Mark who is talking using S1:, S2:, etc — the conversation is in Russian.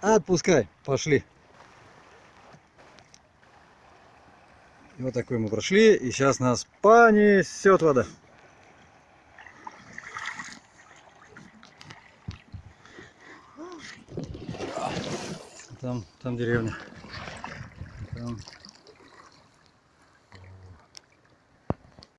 S1: Отпускай, пошли. И вот такой мы прошли, и сейчас нас понесет вода. Там, там деревня. Там